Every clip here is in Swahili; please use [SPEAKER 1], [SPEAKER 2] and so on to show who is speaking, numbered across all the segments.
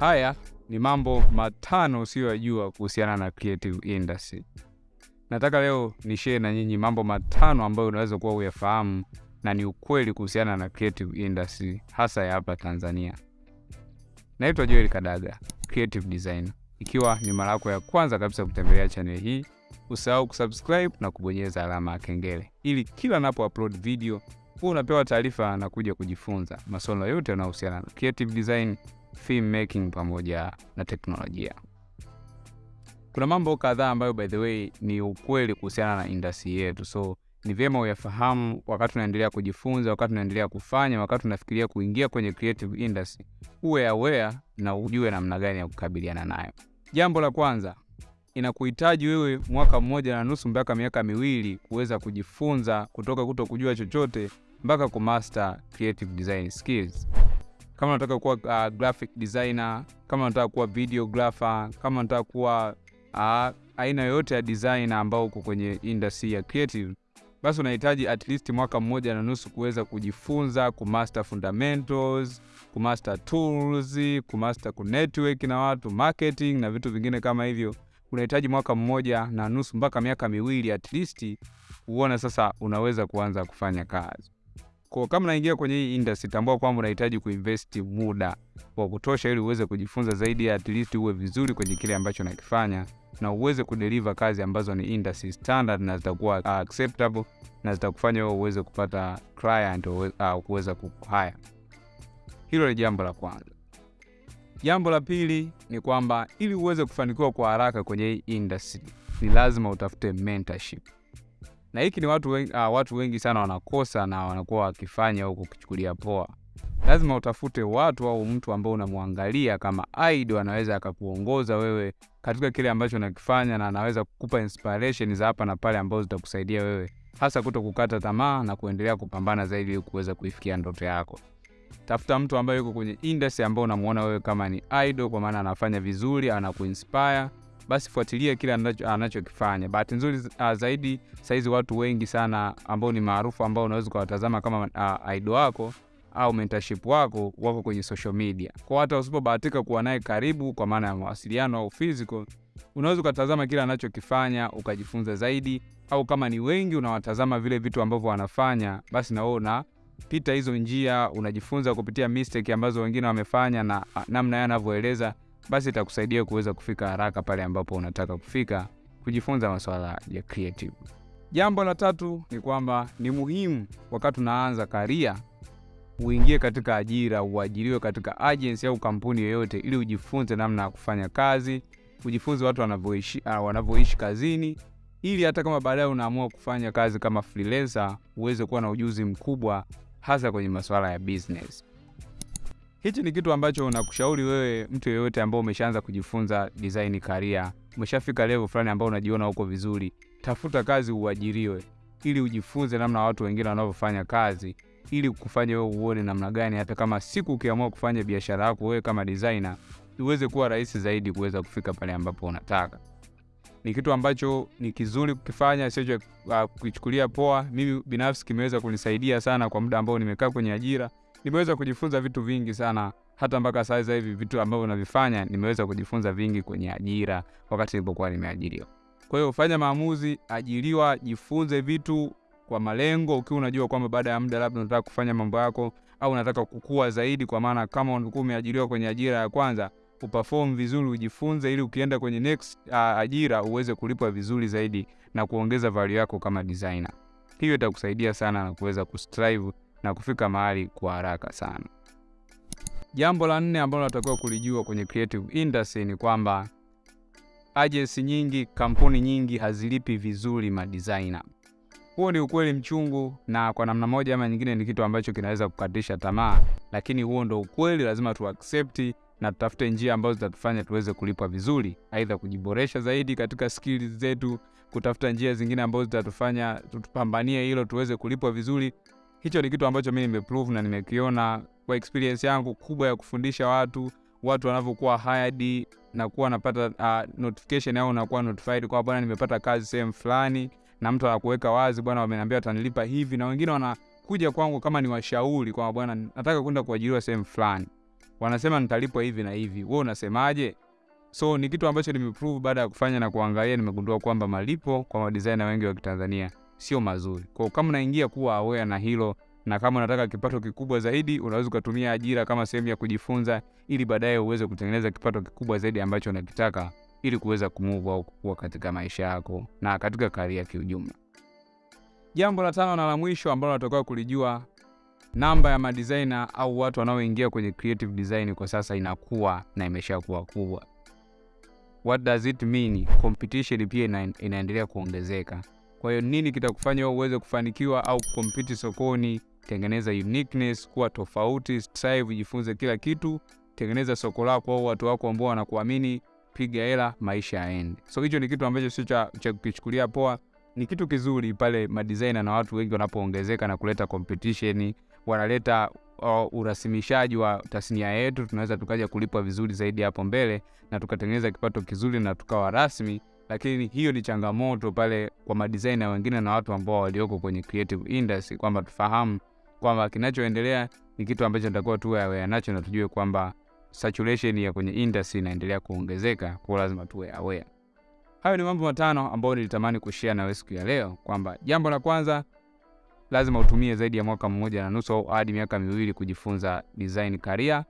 [SPEAKER 1] Haya ni mambo matano usiyoyajua kuhusiana na creative industry. Nataka leo ni share na nyinyi mambo matano ambayo unaweza kuwa uyafahamu na ni ukweli kuhusiana na creative industry hasa ya hapa Tanzania. Naitwa Joel Kadaga, creative designer. Ikiwa ni mara yako ya kwanza kabisa kutembelea channel hii, usahau kusubscribe na kubonyeza alama ya kengele ili kila napo upload video huwa unapewa taarifa na kuja kujifunza masuala yote yanayohusiana na creative design, film making pamoja na teknolojia. Kuna mambo kadhaa ambayo by the way ni ukweli kuhusiana na industry yetu, so ni vyema uyafahamu wakati unaendelea kujifunza, wakati unaendelea kufanya, wakati unafikiria kuingia kwenye creative industry, uwe aware na ujue namna gani ya kukabiliana nayo. Jambo la kwanza, inakuhitaji wewe mwaka mmoja na nusu mpaka miaka miwili kuweza kujifunza kutoka kuto kujua chochote mpaka kumaster creative design skills. Kama unataka kuwa uh, graphic designer, kama unataka kuwa videographer, kama unataka kuwa uh, aina yoyote ya designer ambao uko kwenye industry ya creative, basi unahitaji at least mwaka mmoja na nusu kuweza kujifunza kumaster fundamentals, kumaster tools, kumaster kunetwork na watu, marketing na vitu vingine kama hivyo. Unahitaji mwaka mmoja na nusu mpaka miaka miwili at least huona sasa unaweza kuanza kufanya kazi. Kwa kama unaingia kwenye hii industry, tambua kwamba unahitaji kuinvest muda wa kutosha ili uweze kujifunza zaidi, at least uwe vizuri kwenye kile ambacho nakifanya na uweze kudeliver kazi ambazo ni industry standard na zitakuwa uh, acceptable na zitakufanya wewe uweze kupata client au kuweza kuhire. Hilo ni jambo la kwanza. Jambo la pili ni kwamba ili uweze kufanikiwa kwa haraka kwenye hii industry ni lazima utafute mentorship na hiki ni watu wengi, uh, watu wengi sana wanakosa na wanakuwa wakifanya huko kuchukulia poa. Lazima utafute watu au mtu ambao unamwangalia kama idol, anaweza akakuongoza wewe katika kile ambacho unakifanya na anaweza kukupa inspiration za hapa na pale ambazo zitakusaidia wewe hasa kuto kukata tamaa na kuendelea kupambana zaidi ili kuweza kuifikia ndoto yako. Tafuta mtu ambaye yuko kwenye industry ambao unamuona wewe kama ni idol, kwa maana anafanya vizuri, anakuinspire basi fuatilia kile anachokifanya. Bahati nzuri uh, zaidi sahizi watu wengi sana ambao ni maarufu ambao unaweza ukawatazama kama uh, idol wako au mentorship wako wako kwenye social media. Kwa hata usipobahatika kuwa naye karibu kwa maana ya mawasiliano au physical, unaweza ukatazama kile anachokifanya ukajifunza zaidi, au kama ni wengi unawatazama vile vitu ambavyo wanafanya, basi na wewe unapita hizo njia, unajifunza kupitia mistake ambazo wengine wamefanya na namna yeye anavyoeleza basi itakusaidia kuweza kufika haraka pale ambapo unataka kufika, kujifunza masuala ya creative. Jambo la tatu ni kwamba ni muhimu wakati unaanza karia uingie katika ajira, uajiriwe katika agency au kampuni yoyote, ili ujifunze namna ya kufanya kazi, ujifunze watu wanavyoishi uh, wanavyoishi kazini, ili hata kama baadaye unaamua kufanya kazi kama freelancer uweze kuwa na ujuzi mkubwa, hasa kwenye masuala ya business. Hichi ni kitu ambacho unakushauri wewe, mtu yeyote ambao umeshaanza kujifunza design career, umeshafika level fulani ambao unajiona uko vizuri, tafuta kazi uajiriwe, ili ujifunze namna watu wengine wanavyofanya kazi, ili kufanya wewe uone namna gani, hata kama siku ukiamua kufanya biashara yako wewe kama designer, iweze kuwa rahisi zaidi kuweza kufika pale ambapo unataka. Ni kitu ambacho ni kizuri kukifanya, sio kukichukulia poa. Mimi binafsi kimeweza kunisaidia sana kwa muda ambao nimekaa kwenye ajira nimeweza kujifunza vitu vingi sana, hata mpaka sasa hivi vitu ambavyo navifanya nimeweza kujifunza vingi kwenye ajira wakati nilipokuwa nimeajiriwa. Kwa hiyo fanya maamuzi, ajiriwa, jifunze vitu kwa malengo, ukiwa unajua kwamba baada ya muda labda unataka kufanya mambo yako au unataka kukua zaidi, kwa maana kama ulikuwa umeajiriwa kwenye ajira ya kwanza uperform vizuri, ujifunze ili ukienda kwenye next uh, ajira uweze kulipwa vizuri zaidi na kuongeza value yako kama designer. Hiyo itakusaidia sana na kuweza kustrive na kufika mahali kwa haraka sana. Jambo la nne ambalo natakiwa kulijua kwenye creative industry ni kwamba agency nyingi, kampuni nyingi hazilipi vizuri madesigner. Huo ni ukweli mchungu, na kwa namna moja ama nyingine ni kitu ambacho kinaweza kukatisha tamaa, lakini huo ndo ukweli. Lazima tu accept na tutafute njia ambazo zitatufanya tuweze kulipwa vizuri, aidha kujiboresha zaidi katika skills zetu, kutafuta njia zingine ambazo zitatufanya tutupambanie hilo tuweze kulipwa vizuri. Hicho ni kitu ambacho mi nimeprove na nimekiona kwa experience yangu kubwa ya kufundisha watu, watu wanavyokuwa hired na kuwa napata uh, notification au nakuwa notified kwa bwana, nimepata kazi sehemu fulani, na mtu anakuweka wazi, bwana, wameniambia watanilipa hivi, na wengine wanakuja kwangu kama ni washauri kwa bwana, nataka kwenda kuajiriwa sehemu fulani. wanasema nitalipwa hivi na hivi, wewe unasemaje? So ni kitu ambacho nimeprove baada ya kufanya na kuangalia, nimegundua kwamba malipo kwa madesigner wengi wa Kitanzania sio mazuri. Kwa kama unaingia kuwa aware na hilo, na kama unataka kipato kikubwa zaidi, unaweza ukatumia ajira kama sehemu ya kujifunza, ili baadaye uweze kutengeneza kipato kikubwa zaidi ambacho unakitaka, ili kuweza kumove au kukua katika maisha yako na katika karia kiujumla. Jambo la tano na la mwisho ambalo natakiwa kulijua, namba ya madesigner au watu wanaoingia kwenye creative design kwa sasa inakuwa na imeshakuwa kubwa. What does it mean? Competition pia ina, inaendelea kuongezeka. Kwa hiyo nini kitakufanya uweze kufanikiwa au kukompiti sokoni? Tengeneza uniqueness, kuwa tofauti, strive, jifunze kila kitu, tengeneza soko lako au watu wako ambao wanakuamini, piga hela, maisha yaende. So hicho ni kitu ambacho sio cha, cha kukichukulia poa, ni kitu kizuri pale madesigner na watu wengi wanapoongezeka na kuleta competition, wanaleta uh, urasimishaji wa tasnia yetu, tunaweza tukaja kulipwa vizuri zaidi hapo mbele na tukatengeneza kipato kizuri na tukawa rasmi. Lakini hiyo ni changamoto pale kwa madesigner wengine na watu ambao walioko kwenye creative industry, kwamba tufahamu kwamba kinachoendelea ni kitu ambacho natakuwa tuwe aware nacho na tujue kwamba saturation ya kwenye industry inaendelea kuongezeka, kwa lazima tuwe aware. Hayo ni mambo matano ambayo nilitamani kushare nawe siku ya leo, kwamba jambo la kwanza lazima utumie zaidi ya mwaka mmoja na nusu au hadi miaka miwili kujifunza design career.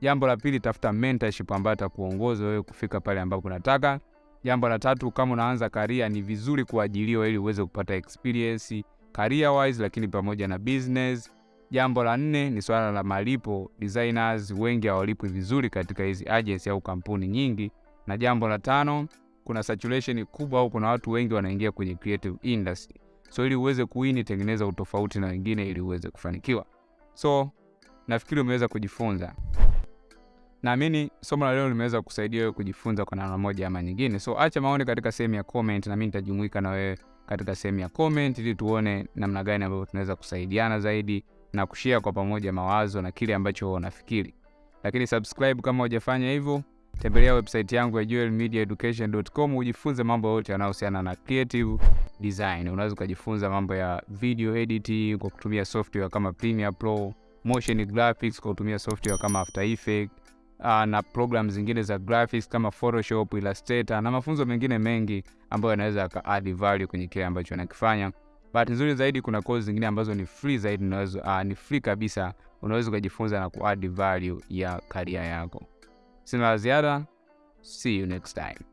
[SPEAKER 1] Jambo la pili, tafuta mentorship ambayo atakuongoza wewe kufika pale ambapo unataka. Jambo la tatu, kama unaanza karia, ni vizuri kuajiliwa ili uweze kupata experience career wise, lakini pamoja na business. Jambo la nne ni swala la malipo. Designers wengi hawalipwi vizuri katika hizi agency au kampuni nyingi. Na jambo la tano, kuna saturation kubwa au kuna watu wengi wanaingia kwenye creative industry. So ili uweze kuini, tengeneza utofauti na wengine ili uweze kufanikiwa. So nafikiri umeweza kujifunza. Naamini somo la leo limeweza kusaidia wewe kujifunza kwa namna moja ama nyingine. So acha maoni katika sehemu ya comment, na mimi nitajumuika na wewe katika sehemu ya comment ili tuone namna gani ambavyo tunaweza kusaidiana zaidi na kushare kwa pamoja mawazo na kile ambacho unafikiri. Lakini subscribe kama hujafanya hivyo, tembelea website yangu ya joelmediaeducation.com ujifunze mambo yote yanayohusiana na creative design. Unaweza ukajifunza mambo ya video editing kwa kutumia software kama Premiere Pro, motion graphics kwa kutumia software kama After Effects, uh, na program zingine za graphics kama Photoshop, Illustrator na mafunzo mengine mengi ambayo yanaweza add value kwenye kile ambacho anakifanya. Bahati nzuri zaidi kuna course zingine ambazo ni free zaidi, unaweza uh, ni free kabisa, unaweza ukajifunza na ku add value ya karia yako. Sina ziada, see you next time.